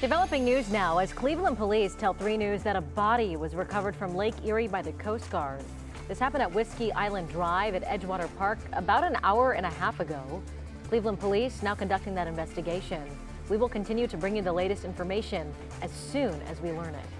Developing news now as Cleveland police tell 3 News that a body was recovered from Lake Erie by the Coast Guard. This happened at Whiskey Island Drive at Edgewater Park about an hour and a half ago. Cleveland police now conducting that investigation. We will continue to bring you the latest information as soon as we learn it.